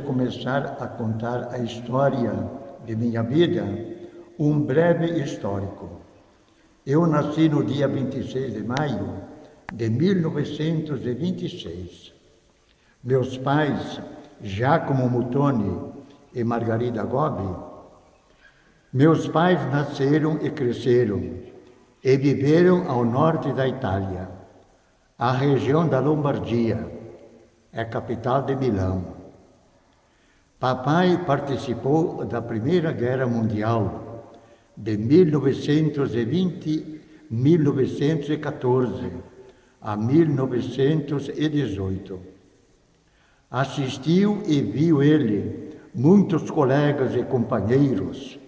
começar a contar a história de minha vida, um breve histórico. Eu nasci no dia 26 de maio de 1926. Meus pais, Giacomo Mutoni e Margarida Gobi, meus pais nasceram e cresceram e viveram ao norte da Itália, a região da Lombardia, é capital de Milão. Papai participou da Primeira Guerra Mundial de 1920-1914 a 1918. Assistiu e viu ele muitos colegas e companheiros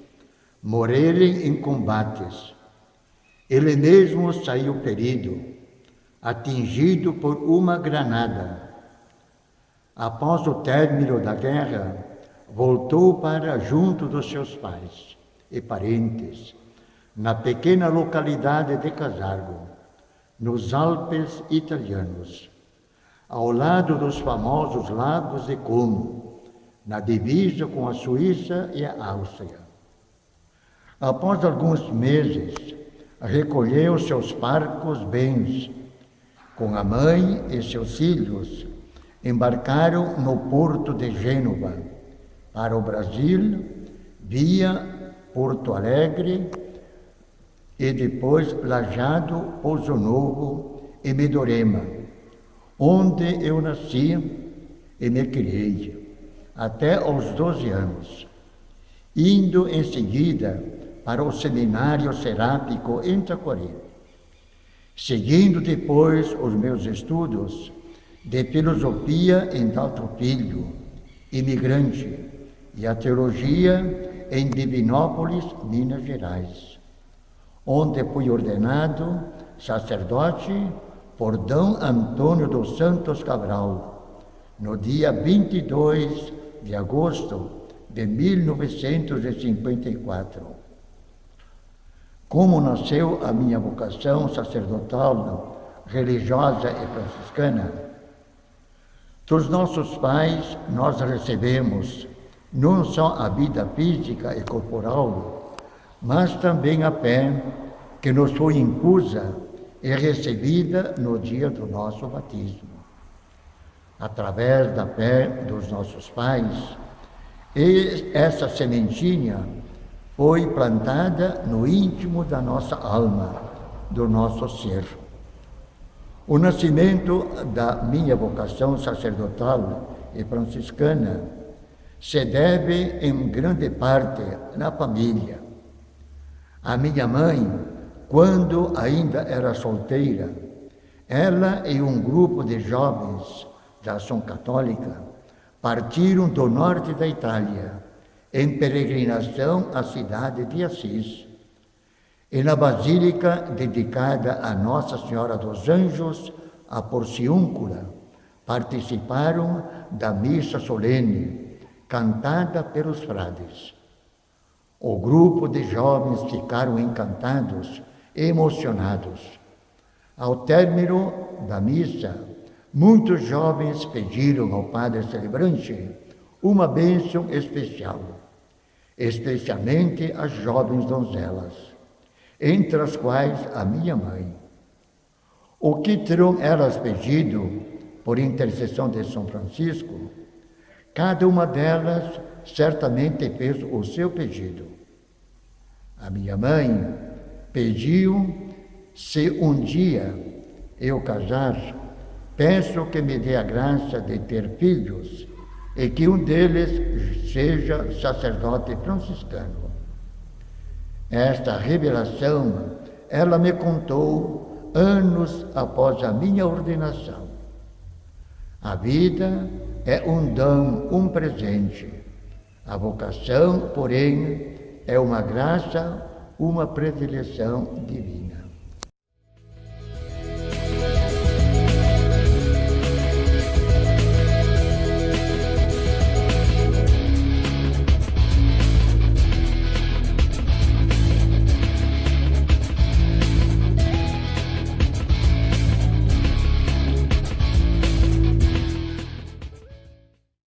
morrerem em combates. Ele mesmo saiu ferido, atingido por uma granada após o término da guerra, voltou para junto dos seus pais e parentes, na pequena localidade de Casargo, nos Alpes italianos, ao lado dos famosos lagos de Como, na divisa com a Suíça e a Áustria. Após alguns meses, recolheu seus parcos bens, com a mãe e seus filhos, embarcaram no porto de Gênova para o Brasil, via Porto Alegre e depois Lajado, Pouso Novo e Medorema, onde eu nasci e me criei, até aos 12 anos, indo em seguida para o Seminário Serápico em Taquari. Seguindo depois os meus estudos, de filosofia em Dalto Filho, imigrante, e a teologia em Divinópolis, Minas Gerais, onde fui ordenado sacerdote por D. Antônio dos Santos Cabral, no dia 22 de agosto de 1954. Como nasceu a minha vocação sacerdotal, religiosa e franciscana? Dos nossos pais, nós recebemos não só a vida física e corporal, mas também a fé que nos foi impusa e recebida no dia do nosso batismo. Através da fé dos nossos pais, essa sementinha foi plantada no íntimo da nossa alma, do nosso ser. O nascimento da minha vocação sacerdotal e franciscana se deve em grande parte na família. A minha mãe, quando ainda era solteira, ela e um grupo de jovens da ação católica partiram do norte da Itália em peregrinação à cidade de Assis e na basílica dedicada a Nossa Senhora dos Anjos, a Porciúncula, participaram da missa solene, cantada pelos frades. O grupo de jovens ficaram encantados, emocionados. Ao término da missa, muitos jovens pediram ao padre celebrante uma bênção especial, especialmente às jovens donzelas entre as quais a minha mãe. O que terão elas pedido por intercessão de São Francisco? Cada uma delas certamente fez o seu pedido. A minha mãe pediu se um dia eu casar, peço que me dê a graça de ter filhos e que um deles seja sacerdote franciscano. Esta revelação ela me contou anos após a minha ordenação. A vida é um dom, um presente. A vocação, porém, é uma graça, uma predileção divina.